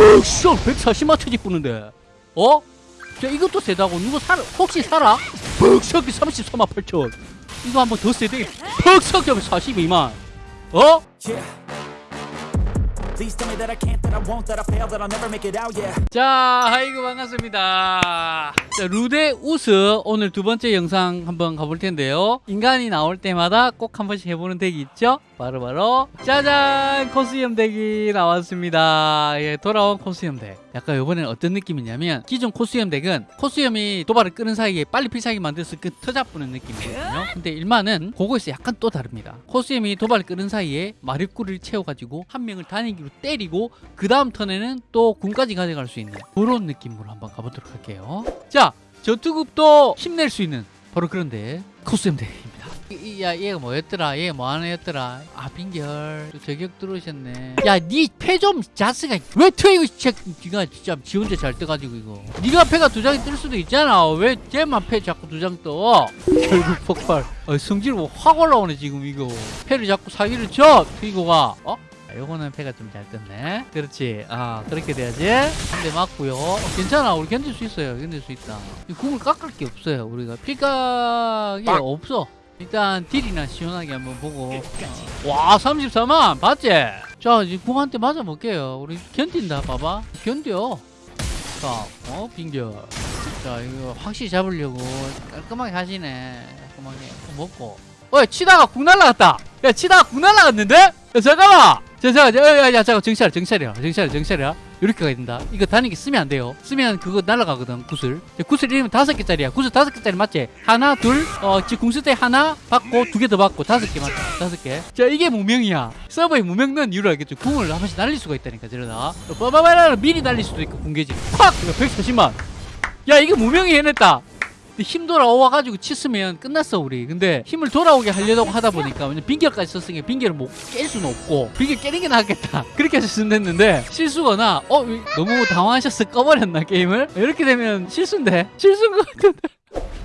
퍽 140만 터지 뿌는데 어? 자 이것도 세다고 누구 살아 혹시 살아? 퍽석이 34만 8천 이거 한번 더 세대 퍽석이 42만 어? 자, 아이고 반갑습니다. 자, 루데 우스 오늘 두 번째 영상 한번 가볼 텐데요. 인간이 나올 때마다 꼭 한 번씩 해보는 덱이 있죠? 바로 바로 짜잔 코스염 덱이 나왔습니다. 예, 돌아온 코스염 덱. 약간 이번에는 어떤 느낌이냐면 기존 코스염 덱은 코스염이 도발을 끄는 사이에 빨리 필살기 만들어서 그 터잡부는 느낌이거든요. 근데 일만은 그거에서 약간 또 다릅니다. 코스염이 도발을 끄는 사이에 마력구를 채워가지고 한 명을 단위기로 때리고 그 다음 턴에는 또 군까지 가져갈 수 있는 그런 느낌으로 한번 가보도록 할게요. 자, 전투급도 힘낼 수 있는 바로 그런데 이- 야 얘가 뭐였더라? 얘가 뭐하는 애였더라? 아 빙결 또 저격 들어오셨네. 야니패좀 자스가 왜 진짜 니가 진짜 지 혼자 잘 떠가지고 이거. 네가 패가 두 장이 뜰 수도 있잖아. 왜 쟤만 패 자꾸 두 장 떠? 결국 폭발. 어, 성질 뭐 확 올라오네 지금 이거. 패를 자꾸 사기를 쳐 트이고가. 어? 아, 요거는 패가 좀 잘 떴네. 그렇지. 아, 그렇게 돼야지. 한 대 맞고요. 어, 괜찮아. 우리 견딜 수 있어요. 견딜 수 있다. 이 궁을 깎을 게 없어요. 우리가 필각이 없어. 일단 딜이나 시원하게 한번 보고. 와, 34만. 봤지? 자, 이제 궁한테 맞아볼게요. 우리 견딘다. 봐봐. 견뎌. 자, 어, 빙결. 자, 이거 확실히 잡으려고 깔끔하게 하시네. 깔끔하게 먹고. 어, 치다가 궁 날라갔다. 야, 치다가 궁 날라갔는데? 야, 잠깐만. 자, 자, 자, 야, 잠깐 정찰, 정찰이야, 정찰, 정찰이야. 이렇게 가야 된다. 이거 단위기 쓰면 안 돼요. 쓰면 그거 날라가거든, 구슬. 자, 구슬 이름은 다섯 개짜리야. 구슬 다섯 개짜리 맞지? 하나, 둘, 어, 지금 궁쓸 때 하나 받고 두 개 더 받고 다섯 개 맞다. 다섯 개. 자, 이게 무명이야. 서버에 무명 넣은 이유를 알겠죠? 궁을 한 번씩 날릴 수가 있다니까, 저러다. 빠바바라 미리 날릴 수도 있고, 궁계지. 팍! 이거 140만. 야, 이게 무명이 해냈다. 힘 돌아와가지고 치으면 끝났어 우리. 근데 힘을 돌아오게 하려고 하다 보니까 왜냐면 빙결까지 썼으니까 빙결을 못 깰 수는 없고 빙결 깨는 게 낫겠다. 그렇게 해서 됐는데 실수거나 어 이- 너무 당황하셔서 꺼버렸나 게임을? 이렇게 되면 실수인데? 실수인 것 같은데.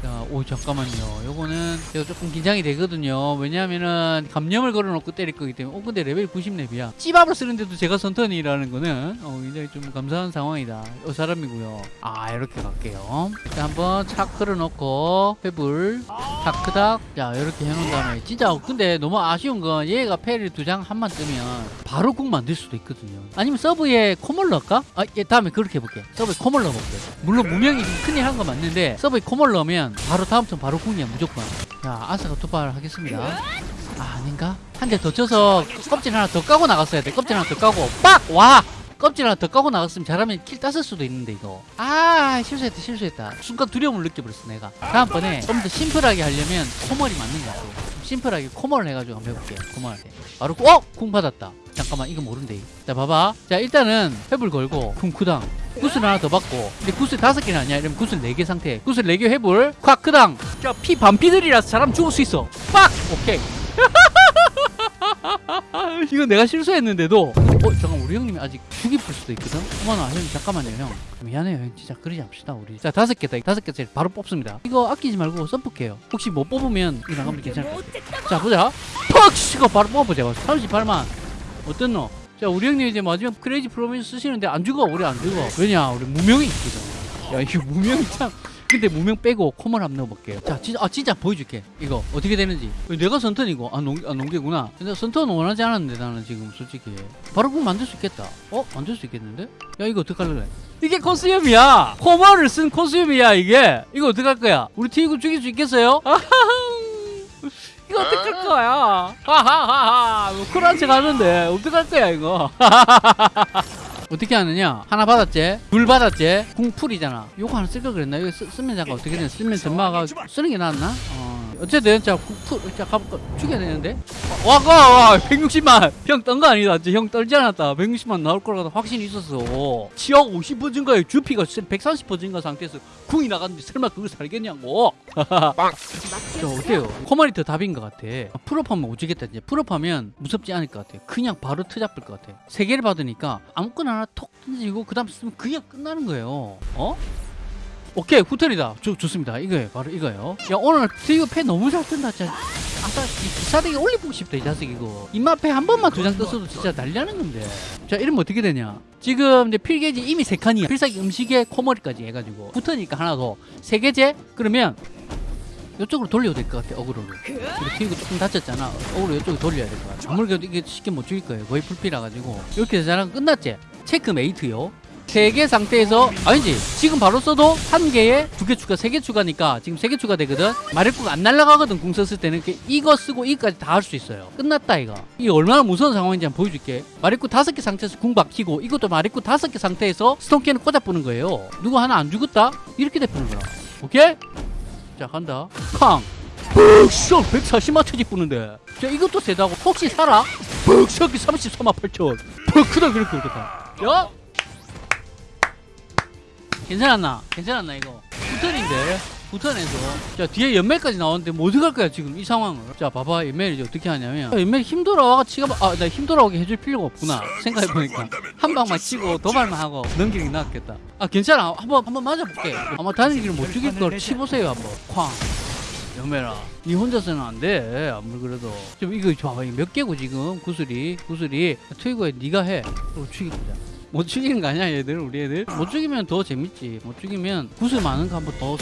자, 오 잠깐만요. 요거는 제가 조금 긴장이 되거든요. 왜냐하면은 감염을 걸어놓고 때릴 거기 때문에. 어 근데 레벨 90렙이야. 찌밥을 쓰는데도 제가 선턴이라는 거는 어, 굉장히 좀 감사한 상황이다. 어 사람이고요. 아 이렇게 갈게요. 자 한번 착 걸어놓고 회불 다크닥 자 이렇게 해놓은 다음에 진짜 근데 너무 아쉬운 건 얘가 패를 두 장 한 번만 뜨면 바로 궁 만들 수도 있거든요. 아니면 sub에 코멀 넣을까? 아, 예, 다음에 그렇게 해볼게. sub에 코멀 넣어볼게. 물론 무명이 좀 큰일 한 거 맞는데 sub에 코멀 넣으면 바로 다음 턴 바로 궁이야 무조건. 자, 아사가 도발 하겠습니다. 아, 아닌가? 한 대 더 쳐서 껍질 하나 더 까고 나갔어야 돼. 껍질 하나 더 까고 빡! 와! 껍질 하나 더 까고 나갔으면 잘하면 kill 땄을 수도 있는데 이거 아 실수했다 실수했다 순간 두려움을 느껴버렸어 내가 다음번에 좀 더 심플하게 하려면 코멀이 맞는 거 같아 심플하게 코멀을 해가지고 한번 해볼게 코멀한테 바로 어? 궁 받았다 잠깐만 이거 모른대 자 봐봐 자 일단은 회불 걸고 궁 쿠당 구슬 하나 더 받고 근데 구슬 다섯 개는 아니야. 이러면 구슬 네 개 상태. 구슬 네 개 회불. 콱크당 자피 반피들이라서 사람 죽을 수 있어. 빡! 오케이. 이거 내가 실수했는데도. 어 잠깐 우리 형님이 아직 죽이뿔 수도 있거든? 어머나 형님 잠깐만요 형. 미안해요 형. 진짜 그러지 합시다 우리. 자 다섯 개다. 다섯 개짜리 바로 뽑습니다. 이거 아끼지 말고 써뿔게요. 혹시 못 뽑으면 이거 나가면 괜찮을 것 같아 자 보자. 퍽! 이거 바로 뽑아보자. 38만. 어땠노 자 우리 형님 이제 마지막 크레이지 프로미스 쓰시는데 안 죽어 우리 안 죽어 왜냐 우리 무명이 있거든 야 이거 무명이 참 근데 무명 빼고 코멀 한번 넣어볼게요. 자, 진짜, 아, 진짜 보여줄게. 이거 어떻게 되는지. 내가 선턴이고, 아, 농, 아 농계구나. 근데 선턴 원하지 않았는데, 나는 지금 솔직히. 바로 그럼 만들 수 있겠다. 어? 만들 수 있겠는데? 야, 이거 어떡할래? 이게 코스염이야! 코멀을 쓴 코스염이야, 이게! 이거 어떡할 거야? 우리 티이고 죽일 수 있겠어요? 아하하. 이거 어떡할 거야? 하하하하. 뭐 쿨한 척 하는데, 어떡할 거야, 이거? 어떻게 하느냐 하나 받았지 둘 받았지 궁풀이잖아 요거 하나 쓸 걸 그랬나 이거 쓰, 쓰면 잠깐 어떻게 되냐 쓰면 전마가 쓰는 게 낫나 어. 어쨌든 자 궁풀 자 가볼까 죽여야 되는데 와가 와 160만 형 떤 거 아니다 형 떨지 않았다 160만 나올 거라고 확신이 있었어 치약 50% 증가에 주피가 130% 증가 상태에서 궁이 나갔는데 설마 그걸 살겠냐고 자 어때요? 코멀이 답인 것 같아. full up하면 오지겠다 이제. full up하면 무섭지 않을 것 같아. 그냥 바로 트잡을 것 같아. 세 개를 받으니까 아무거나 하나 톡 던지고 그 다음 쓰면 그냥 끝나는 거예요. 어? 오케이 후턴이다. 좋, 좋습니다. 이거예요 바로 이거예요. 야 오늘 트위거 패 너무 잘 뜬다 진짜. 아까 이 기사대기 올리고 싶다 이 자식 이거. 인마 패 한 번만 두 장 떴어도 진짜 난리나는 건데. 자 이러면 어떻게 되냐? 지금 이제 필게이지 이미 세 칸이야. 필살기 음식에 코멀이까지 해가지고. 후턴이니까 하나 더세 개째? 그러면 이쪽으로 돌려도 될 것 같아 aggro를. 우리 트위거 조금 다쳤잖아. 어그로 이쪽으로 돌려야 될 것 같아. 아무래도 이게 쉽게 못 죽일 거예요. 거의 풀피라 가지고. 이렇게 되잖아 끝났지? checkmate요 세개 상태에서 아니지 지금 바로 써도 한 개에 두 개 추가 세 개 추가니까 지금 세 개 추가되거든. 마력구가 안 날아가거든 궁 썼을 때는. 이렇게 이거 쓰고 이거까지 다 할 수 있어요. 끝났다 이거. 이게 얼마나 무서운 상황인지 한번 보여줄게. 마력구 다섯 개 상태에서 궁 박히고 이것도 마력구 다섯 개 상태에서 스톤캔을 꽂아보는 거예요. 누구 하나 안 죽었다? 이렇게 돼보는 거야. 오케이? 자 간다. 쾅! 벅석! 140만 터지 뿌는데. 자 이것도 세다고. 혹시 살아? 벅석이 33만 8천. 벅 크다 그렇게 그렇다. 야 괜찮았나? 괜찮았나 이거? 후턴인데 후턴에서. 자 뒤에 연멜까지 나오는데 뭐 어떡할 거야 지금 이 상황을? 자 봐봐 연멜 이제 어떻게 하냐면. 연멜 힘들어와 치가 아나 힘들어오게 해줄 필요가 없구나. 생각해보니까. 한 방만 치고 도발만 하고 넘기는 게 낫겠다. 아 괜찮아. 한번 한번 맞아볼게. 아마 다니기를 못 죽일 걸 치보세요 한번. 쾅. 연멜아 니 혼자서는 안돼. 아무리 그래도. 좀 이거 봐봐. 몇 개고 지금? 구슬이. 구슬이. 트위거에 네가 해. 그리고 죽이자 못 죽이는 거 아니야 얘들? 우리 애들? 못 죽이면 더 재밌지. 못 죽이면 구슬 많은 거 한번 더거 어!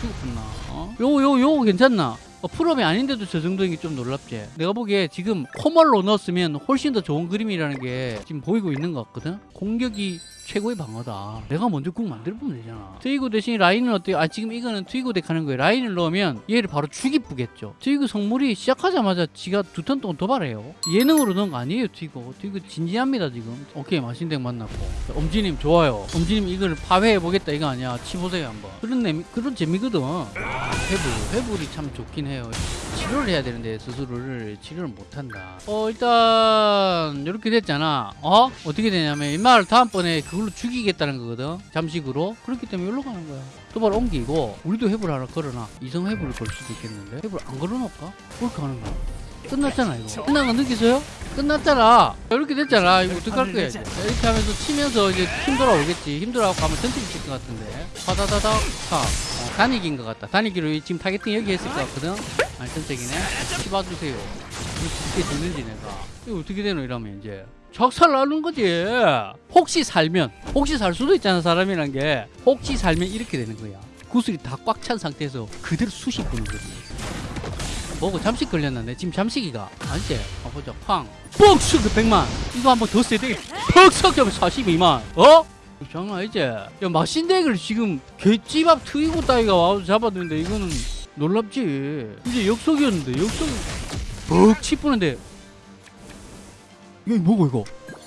죽었구나. 어? 요거 요거 요거 괜찮나? 어, full up이 아닌데도 저 정도인 게 좀 놀랍지. 내가 보기에 지금 코멀로 넣었으면 훨씬 더 좋은 그림이라는 게 지금 보이고 있는 것 같거든? 공격이 최고의 방어다. 내가 먼저 궁 만들어 보면 되잖아. 트위고 대신 라인은 어때요? 아 지금 이거는 트위고 deck 하는 거예요. 라인을 넣으면 얘를 바로 죽이쁘겠죠. 트위고 성물이 시작하자마자 지가 두 턴 동안 도발해요. 예능으로 넣은 거 아니에요 트위고 트위고 진지합니다 지금. 오케이 마신 deck 만났고. 자, 엄지님 좋아요. 엄지님 이걸 파괴해 보겠다 이거 아니야. 치보세요 한번. 그런 내미, 그런 재미거든. 아, 회불 회불이 참 좋긴 해요. 치료를 해야 되는데 스스로를 치료를 못한다. 어 일단 이렇게 됐잖아. 어? 어떻게 되냐면 이말 다음번에 그걸 로 죽이겠다는 거거든. 잠식으로. 그렇기 때문에 여기로 가는 거야. 도발 옮기고 우리도 회불 하나 걸어놔. 이성 회불을 걸 수도 있겠는데. 회불 안 걸어놓을까? 그렇게 하는 거야. 끝났잖아 이거. 끝난 거 느끼세요? 끝났잖아. 이렇게 됐잖아. 이거 어떡할 거야 이제 자, 이렇게 하면서 치면서 이제 힘 돌아오겠지. 힘 돌아오고 가면 칠것 같은데. 파다다닥 차 어, 단익인 것 같다. 단익기로 지금 targeting 여기 했을 것 같거든. 아니 전체기네. 치봐주세요. 어떻게 되는지 내가. 이거 어떻게 되노 이러면 이제 적살 나는 거지. 혹시 살면 혹시 살 수도 있잖아 사람이란 게. 혹시 살면 이렇게 되는 거야. 구슬이 다 꽉 찬 상태에서 그대로 수십 분을 거지 뭐고 잠식 걸렸는데 지금 잠식이가. 아니지 아 보자. 팡 뻑석 100만. 이거 한번 더 세대 뻑석 하면 42만. 어? 장난 아니지? 야 마신덱을 지금 개찌밥 트이고 따위가 와서 잡았는데 이거는 놀랍지. 이제 역속이었는데 역속. 뻑 치뿌는데 이거 뭐고 이거?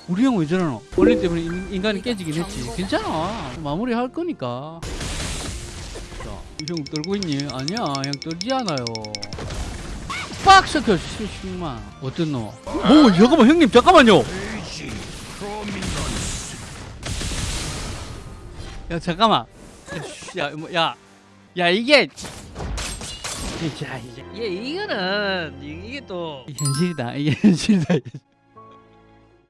우리 형 왜 저러노? 원래 때문에 인, 인간이 깨지긴 했지. 괜찮아. 마무리 할 거니까. 자형 떨고 있니? 아니야 형 떨지 않아요. 빡 섞여 실수만. 어떤 놈? 뭐 잠깐만 형님 잠깐만요. 야 잠깐만. 야뭐야야 야, 이게. 자 이제 얘 이거는 이- 이게 또 현실이다 이게 현실이다